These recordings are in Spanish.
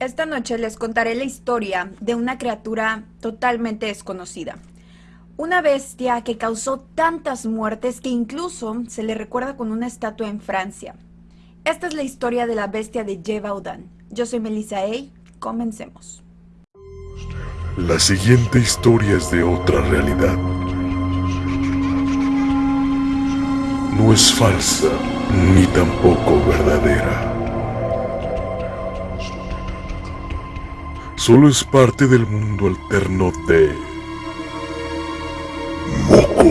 Esta noche les contaré la historia de una criatura totalmente desconocida. Una bestia que causó tantas muertes que incluso se le recuerda con una estatua en Francia. Esta es la historia de la bestia de Gévaudan. Yo soy Melissa Ey. Comencemos. La siguiente historia es de otra realidad. No es falsa ni tampoco verdadera. Solo es parte del mundo alterno de Moco.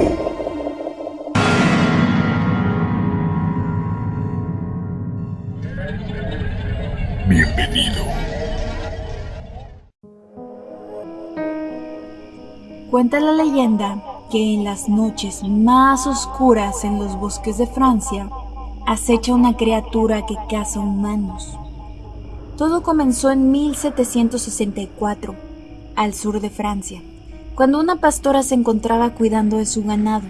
Bienvenido. Cuenta la leyenda que en las noches más oscuras en los bosques de Francia acecha una criatura que caza humanos. Todo comenzó en 1764, al sur de Francia, cuando una pastora se encontraba cuidando de su ganado.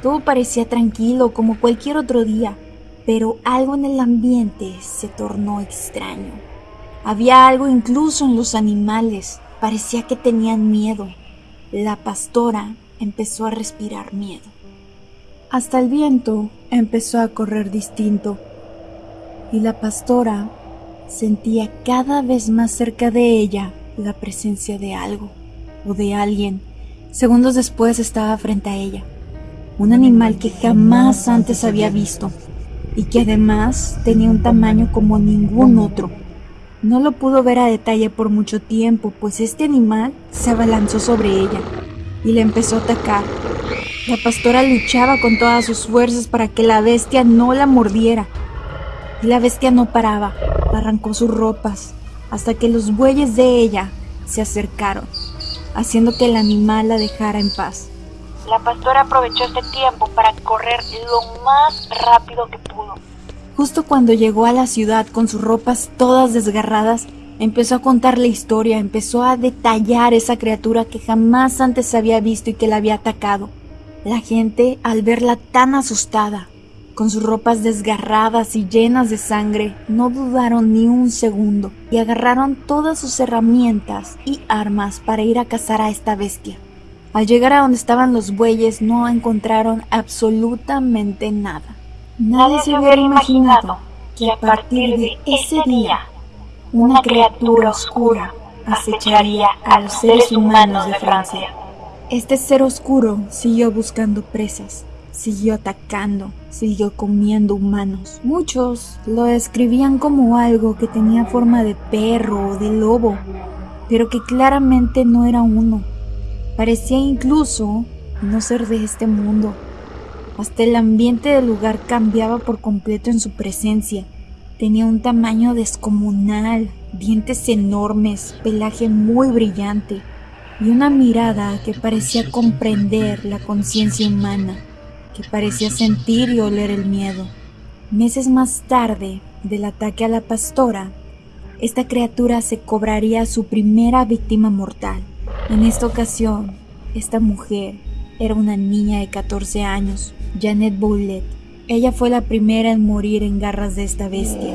Todo parecía tranquilo como cualquier otro día, pero algo en el ambiente se tornó extraño. Había algo incluso en los animales, parecía que tenían miedo. La pastora empezó a respirar miedo. Hasta el viento empezó a correr distinto y la pastora sentía cada vez más cerca de ella la presencia de algo o de alguien. Segundos después estaba frente a ella, un animal que jamás antes había visto y que además tenía un tamaño como ningún otro. No lo pudo ver a detalle por mucho tiempo, pues este animal se abalanzó sobre ella y le empezó a atacar. La pastora luchaba con todas sus fuerzas para que la bestia no la mordiera. Y la bestia no paraba, arrancó sus ropas, hasta que los bueyes de ella se acercaron, haciendo que el animal la dejara en paz. La pastora aprovechó este tiempo para correr lo más rápido que pudo. Justo cuando llegó a la ciudad con sus ropas todas desgarradas, empezó a contar la historia, empezó a detallar esa criatura que jamás antes había visto y que la había atacado. La gente, al verla tan asustada, con sus ropas desgarradas y llenas de sangre, no dudaron ni un segundo y agarraron todas sus herramientas y armas para ir a cazar a esta bestia. Al llegar a donde estaban los bueyes no encontraron absolutamente nada. Nadie se hubiera imaginado que a partir de ese día una criatura oscura acecharía a los seres humanos de Francia. Este ser oscuro siguió buscando presas, siguió atacando, siguió comiendo humanos. Muchos lo describían como algo que tenía forma de perro o de lobo, pero que claramente no era uno. Parecía incluso no ser de este mundo. Hasta el ambiente del lugar cambiaba por completo en su presencia. Tenía un tamaño descomunal, dientes enormes, pelaje muy brillante y una mirada que parecía comprender la conciencia humana, que parecía sentir y oler el miedo. Meses más tarde del ataque a la pastora, esta criatura se cobraría su primera víctima mortal. En esta ocasión, esta mujer era una niña de 14 años, Janet Boulet. Ella fue la primera en morir en garras de esta bestia,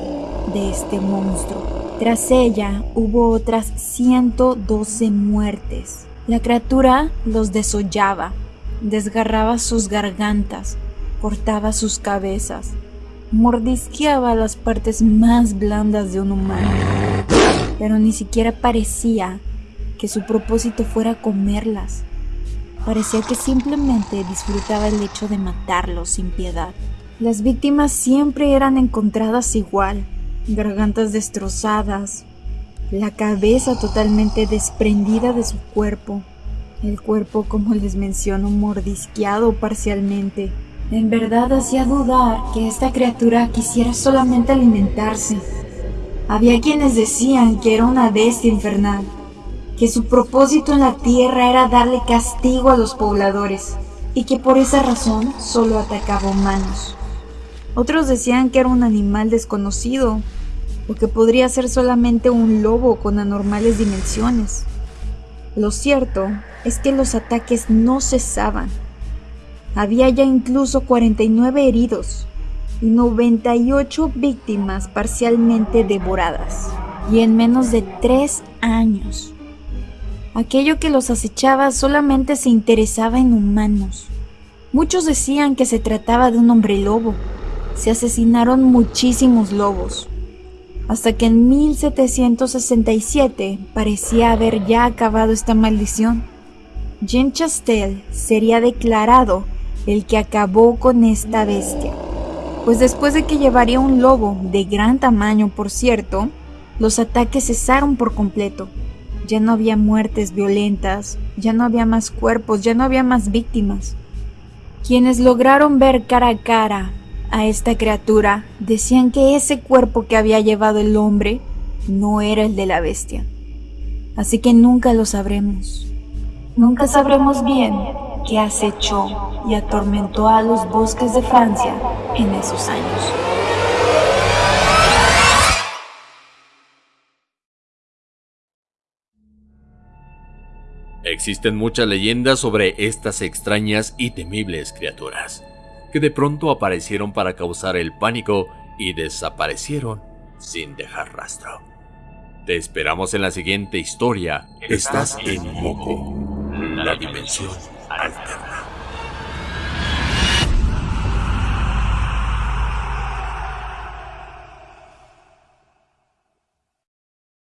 de este monstruo. Tras ella hubo otras 112 muertes. La criatura los desollaba, desgarraba sus gargantas, cortaba sus cabezas, mordisqueaba las partes más blandas de un humano, pero ni siquiera parecía que su propósito fuera comerlas. Parecía que simplemente disfrutaba el hecho de matarlos sin piedad. Las víctimas siempre eran encontradas igual, gargantas destrozadas, la cabeza totalmente desprendida de su cuerpo, el cuerpo, como les menciono, mordisqueado parcialmente. En verdad hacía dudar que esta criatura quisiera solamente alimentarse. Había quienes decían que era una bestia infernal, que su propósito en la tierra era darle castigo a los pobladores y que por esa razón solo atacaba humanos. Otros decían que era un animal desconocido o que podría ser solamente un lobo con anormales dimensiones. Lo cierto es que los ataques no cesaban. Había ya incluso 49 heridos y 98 víctimas parcialmente devoradas. y en menos de tres años. Aquello que los acechaba solamente se interesaba en humanos. Muchos decían que se trataba de un hombre lobo. Se asesinaron muchísimos lobos. Hasta que en 1767 parecía haber ya acabado esta maldición. Jean Chastel sería declarado el que acabó con esta bestia. Pues después de que llevaría un lobo de gran tamaño, por cierto, los ataques cesaron por completo. Ya no había muertes violentas, ya no había más cuerpos, ya no había más víctimas. Quienes lograron ver cara a cara a esta criatura decían que ese cuerpo que había llevado el hombre no era el de la bestia. Así que nunca lo sabremos. Nunca sabremos bien qué acechó y atormentó a los bosques de Francia en esos años. Existen muchas leyendas sobre estas extrañas y temibles criaturas, que de pronto aparecieron para causar el pánico y desaparecieron sin dejar rastro. Te esperamos en la siguiente historia. Estás en Moco, la dimensión alterna.